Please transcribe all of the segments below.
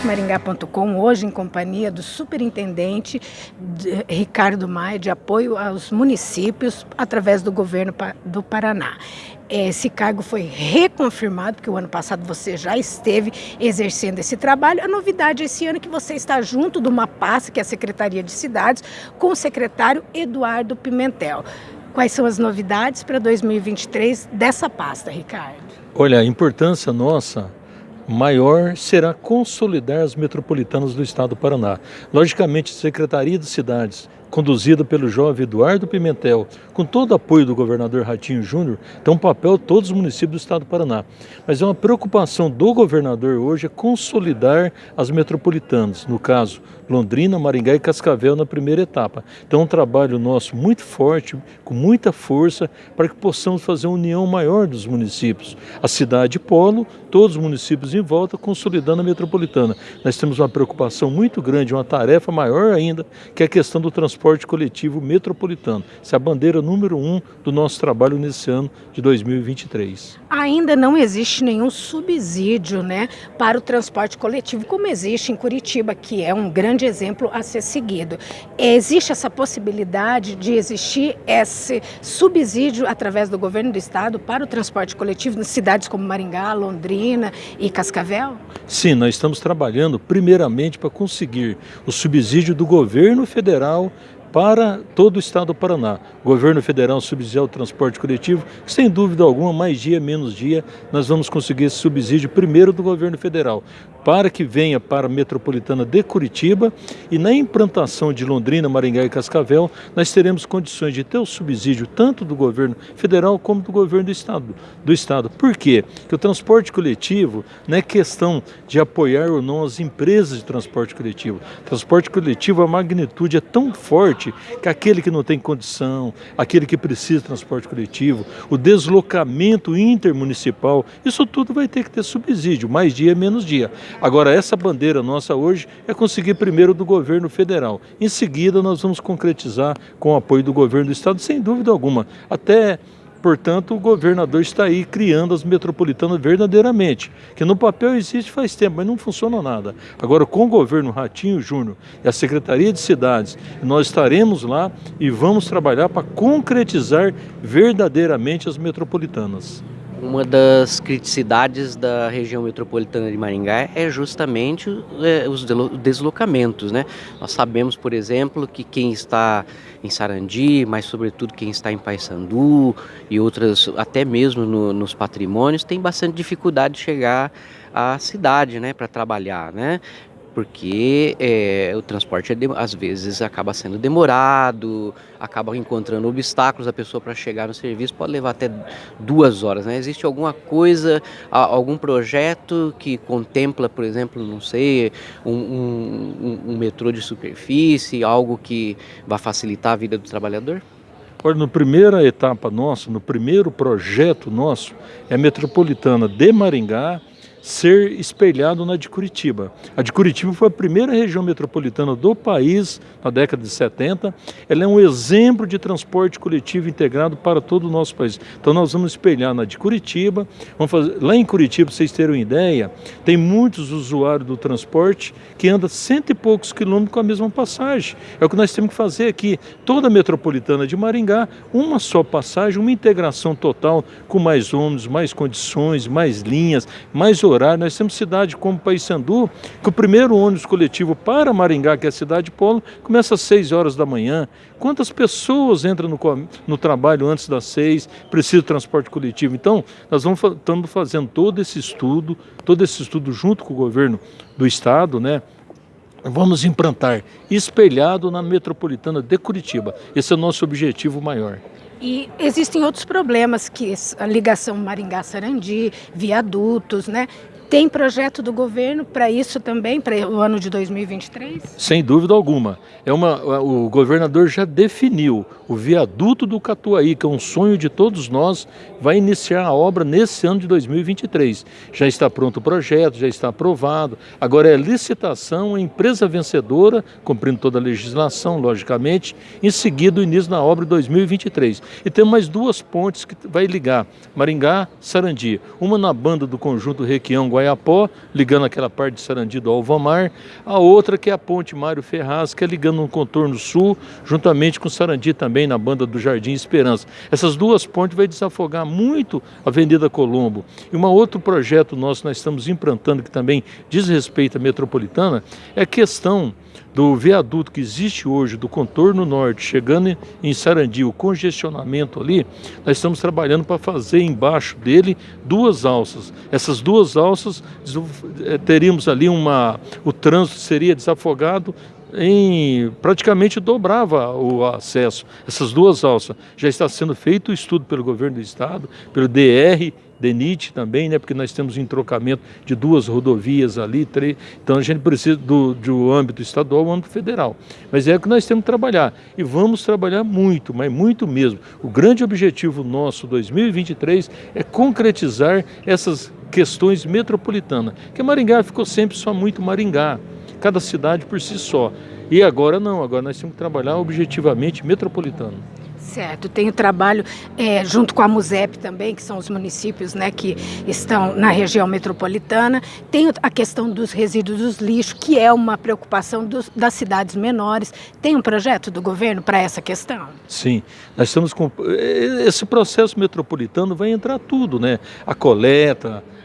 destaquemaringá.com, hoje em companhia do superintendente Ricardo Maia, de apoio aos municípios através do governo do Paraná. Esse cargo foi reconfirmado, porque o ano passado você já esteve exercendo esse trabalho. A novidade esse ano é que você está junto de uma pasta, que é a Secretaria de Cidades, com o secretário Eduardo Pimentel. Quais são as novidades para 2023 dessa pasta, Ricardo? Olha, a importância nossa maior será consolidar as metropolitanas do Estado do Paraná. Logicamente, Secretaria de Cidades conduzida pelo jovem Eduardo Pimentel, com todo o apoio do governador Ratinho Júnior, tem um papel todos os municípios do estado do Paraná. Mas é uma preocupação do governador hoje é consolidar as metropolitanas, no caso Londrina, Maringá e Cascavel na primeira etapa. Então é um trabalho nosso muito forte, com muita força, para que possamos fazer uma união maior dos municípios. A cidade polo, todos os municípios em volta, consolidando a metropolitana. Nós temos uma preocupação muito grande, uma tarefa maior ainda, que é a questão do transporte transporte coletivo metropolitano. Essa é a bandeira número um do nosso trabalho nesse ano de 2023. Ainda não existe nenhum subsídio né, para o transporte coletivo, como existe em Curitiba, que é um grande exemplo a ser seguido. Existe essa possibilidade de existir esse subsídio através do governo do estado para o transporte coletivo em cidades como Maringá, Londrina e Cascavel? Sim, nós estamos trabalhando primeiramente para conseguir o subsídio do governo federal para todo o estado do Paraná. O governo federal subsidiar o transporte coletivo, sem dúvida alguma, mais dia, menos dia, nós vamos conseguir esse subsídio primeiro do governo federal, para que venha para a metropolitana de Curitiba e na implantação de Londrina, Maringá e Cascavel, nós teremos condições de ter o subsídio tanto do governo federal como do governo do estado. Do estado. Por quê? Porque o transporte coletivo não é questão de apoiar ou não as empresas de transporte coletivo. Transporte coletivo, a magnitude é tão forte que aquele que não tem condição, aquele que precisa de transporte coletivo, o deslocamento intermunicipal, isso tudo vai ter que ter subsídio, mais dia, menos dia. Agora, essa bandeira nossa hoje é conseguir primeiro do governo federal. Em seguida, nós vamos concretizar com o apoio do governo do estado, sem dúvida alguma. Até Portanto, o governador está aí criando as metropolitanas verdadeiramente, que no papel existe faz tempo, mas não funciona nada. Agora, com o governo Ratinho Júnior e a Secretaria de Cidades, nós estaremos lá e vamos trabalhar para concretizar verdadeiramente as metropolitanas. Uma das criticidades da região metropolitana de Maringá é justamente é, os deslocamentos. Né? Nós sabemos, por exemplo, que quem está em Sarandi, mas sobretudo quem está em Paysandu e outras, até mesmo no, nos patrimônios, tem bastante dificuldade de chegar à cidade né, para trabalhar. Né? Porque é, o transporte é às vezes acaba sendo demorado, acaba encontrando obstáculos, a pessoa para chegar no serviço pode levar até duas horas. Né? Existe alguma coisa, algum projeto que contempla, por exemplo, não sei, um, um, um metrô de superfície, algo que vai facilitar a vida do trabalhador? Olha, na primeira etapa nossa, no primeiro projeto nosso, é a metropolitana de Maringá, ser espelhado na de Curitiba. A de Curitiba foi a primeira região metropolitana do país na década de 70. Ela é um exemplo de transporte coletivo integrado para todo o nosso país. Então nós vamos espelhar na de Curitiba. Vamos fazer... Lá em Curitiba, para vocês terem uma ideia, tem muitos usuários do transporte que andam cento e poucos quilômetros com a mesma passagem. É o que nós temos que fazer aqui. Toda a metropolitana de Maringá, uma só passagem, uma integração total com mais ônibus, mais condições, mais linhas, mais horário. Nós temos cidade como Paysandu, que o primeiro ônibus coletivo para Maringá, que é a cidade de Polo, começa às 6 horas da manhã. Quantas pessoas entram no, no trabalho antes das 6, precisam de transporte coletivo? Então, nós vamos, estamos fazendo todo esse estudo, todo esse estudo junto com o governo do estado, né? Vamos implantar espelhado na metropolitana de Curitiba. Esse é o nosso objetivo maior. E existem outros problemas, que a ligação Maringá-Sarandi, viadutos, né? Tem projeto do governo para isso também, para o ano de 2023? Sem dúvida alguma. É uma, o governador já definiu o viaduto do Catuaí, que é um sonho de todos nós, vai iniciar a obra nesse ano de 2023. Já está pronto o projeto, já está aprovado. Agora é licitação, a empresa vencedora, cumprindo toda a legislação, logicamente, em seguida o início da obra de 2023. E tem mais duas pontes que vai ligar Maringá, Sarandi. Uma na banda do conjunto Requião, Vaiapó, ligando aquela parte de Sarandi do Alvamar, a outra que é a ponte Mário Ferraz, que é ligando no contorno sul, juntamente com Sarandi também, na banda do Jardim Esperança. Essas duas pontes vai desafogar muito a Avenida Colombo. E um outro projeto nosso nós estamos implantando, que também diz respeito à metropolitana, é a questão do viaduto que existe hoje, do contorno norte, chegando em Sarandi, o congestionamento ali, nós estamos trabalhando para fazer embaixo dele duas alças. Essas duas alças, eh, teríamos ali uma... o trânsito seria desafogado em praticamente dobrava o acesso. Essas duas alças já está sendo feito o estudo pelo governo do estado, pelo DR DENIT também, né, porque nós temos um entrocamento de duas rodovias ali, três, então a gente precisa do, do âmbito estadual âmbito federal. Mas é o que nós temos que trabalhar, e vamos trabalhar muito, mas muito mesmo. O grande objetivo nosso 2023 é concretizar essas questões metropolitanas, que Maringá ficou sempre só muito Maringá, cada cidade por si só. E agora não, agora nós temos que trabalhar objetivamente metropolitano. Certo, tem o trabalho é, junto com a MUSEP também, que são os municípios né, que estão na região metropolitana. Tem a questão dos resíduos dos lixos, que é uma preocupação dos, das cidades menores. Tem um projeto do governo para essa questão? Sim, nós estamos com. Esse processo metropolitano vai entrar tudo, né? A coleta, é,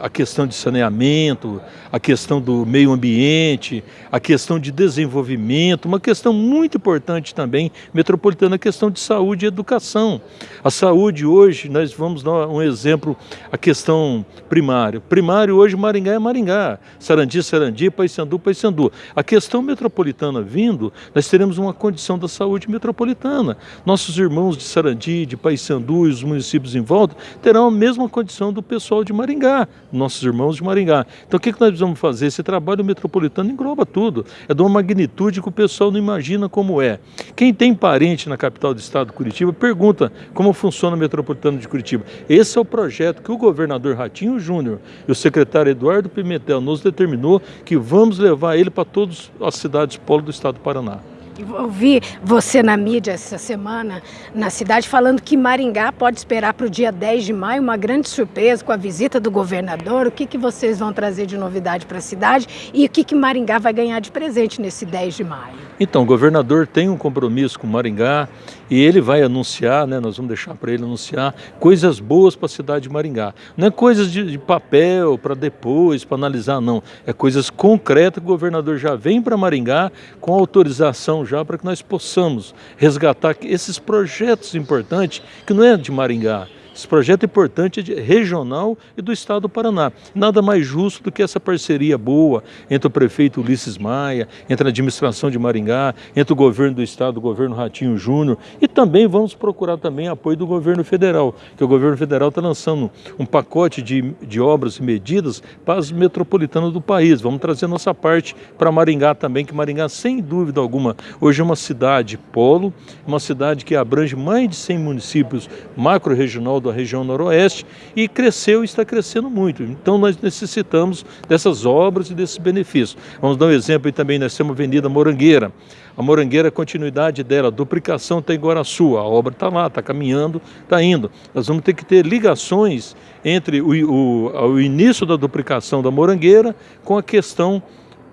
a questão de saneamento, a questão do meio ambiente, a questão de desenvolvimento, uma questão muito importante também, metropolitana, a questão de saúde e educação. A saúde hoje, nós vamos dar um exemplo, a questão primária. Primário hoje, Maringá é Maringá, Sarandi, Sarandi, Paysandu, Paysandu. A questão metropolitana vindo, nós teremos uma condição da saúde metropolitana. Nossos irmãos de Sarandi, de Paysandu e os municípios em volta terão a mesma condição do pessoal de Maringá, nossos irmãos de Maringá. Então o que, que nós precisamos fazer? Esse trabalho metropolitano engloba tudo. É de uma magnitude que o pessoal não imagina como é. Quem tem parente na capital do estado, Curitiba, pergunta como funciona o metropolitano de Curitiba. Esse é o projeto que o governador Ratinho Júnior e o secretário Eduardo Pimentel nos determinou que vamos levar ele para todas as cidades polo do estado do Paraná. Ouvi você na mídia essa semana, na cidade, falando que Maringá pode esperar para o dia 10 de maio uma grande surpresa com a visita do governador. O que, que vocês vão trazer de novidade para a cidade e o que, que Maringá vai ganhar de presente nesse 10 de maio? Então, o governador tem um compromisso com Maringá e ele vai anunciar, né, nós vamos deixar para ele anunciar coisas boas para a cidade de Maringá. Não é coisas de, de papel para depois, para analisar, não. É coisas concretas que o governador já vem para Maringá com autorização já para que nós possamos resgatar esses projetos importantes que não é de Maringá, esse projeto é importante é regional e do Estado do Paraná. Nada mais justo do que essa parceria boa entre o prefeito Ulisses Maia, entre a administração de Maringá, entre o governo do Estado, o governo Ratinho Júnior e também vamos procurar também apoio do governo federal, que o governo federal está lançando um pacote de, de obras e medidas para as metropolitanas do país. Vamos trazer nossa parte para Maringá também, que Maringá, sem dúvida alguma, hoje é uma cidade polo, uma cidade que abrange mais de 100 municípios macro-regional da região noroeste e cresceu e está crescendo muito. Então nós necessitamos dessas obras e desses benefícios. Vamos dar um exemplo aí também, nós temos a Avenida Morangueira. A Morangueira, a continuidade dela, a duplicação em Guaraçu, a obra está lá, está caminhando, está indo. Nós vamos ter que ter ligações entre o, o, o início da duplicação da Morangueira com a questão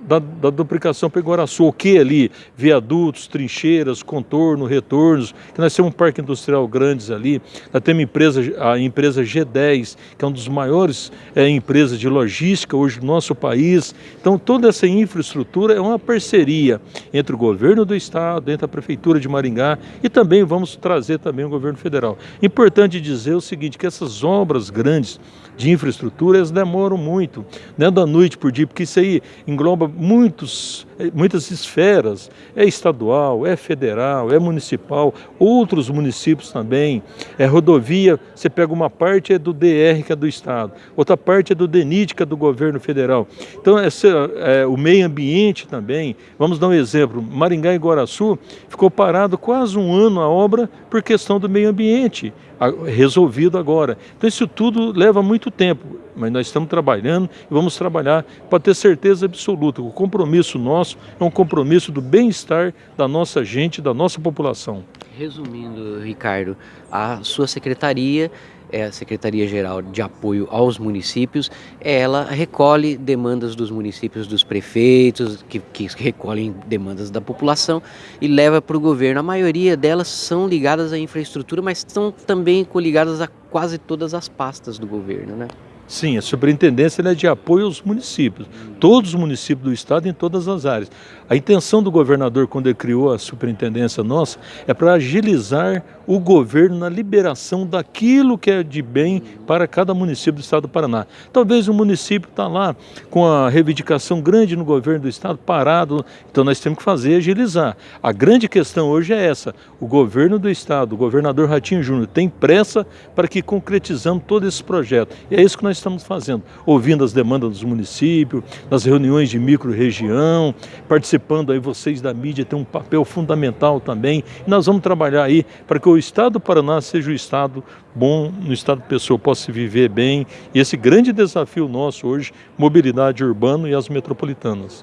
da, da duplicação para Iguaraçu, o que ali? Viadutos, trincheiras, contorno, retornos, que nós temos um parque industrial grandes ali, nós temos empresa, a empresa G10, que é uma das maiores é, empresas de logística hoje do nosso país. Então toda essa infraestrutura é uma parceria entre o governo do estado, entre a prefeitura de Maringá e também vamos trazer também o governo federal. Importante dizer o seguinte, que essas obras grandes de infraestrutura, elas demoram muito, não é da noite por dia, porque isso aí engloba muitos, eh, muitas esferas, é estadual, é federal, é municipal, outros municípios também, é rodovia, você pega uma parte é do DR, que é do Estado, outra parte é do DENIT, que é do governo federal. Então, essa, é, o meio ambiente também, vamos dar um exemplo, Maringá e Guaraçu ficou parado quase um ano a obra por questão do meio ambiente, resolvido agora. Então isso tudo leva muito tempo, mas nós estamos trabalhando e vamos trabalhar para ter certeza absoluta. O compromisso nosso é um compromisso do bem-estar da nossa gente, da nossa população. Resumindo, Ricardo, a sua secretaria é a Secretaria-Geral de Apoio aos Municípios, ela recolhe demandas dos municípios, dos prefeitos, que, que recolhem demandas da população e leva para o governo. A maioria delas são ligadas à infraestrutura, mas são também coligadas a quase todas as pastas do governo, né? Sim, a superintendência é de apoio aos municípios, todos os municípios do estado em todas as áreas. A intenção do governador, quando ele criou a superintendência nossa, é para agilizar o governo na liberação daquilo que é de bem para cada município do estado do Paraná. Talvez o município está lá com a reivindicação grande no governo do estado, parado, então nós temos que fazer agilizar. A grande questão hoje é essa, o governo do estado, o governador Ratinho Júnior, tem pressa para que concretizamos todo esse projeto. E é isso que nós estamos fazendo, ouvindo as demandas dos municípios, nas reuniões de micro-região, participando aí, vocês da mídia têm um papel fundamental também, e nós vamos trabalhar aí para que o estado do Paraná seja o estado bom, no estado pessoa possa viver bem, e esse grande desafio nosso hoje, mobilidade urbana e as metropolitanas.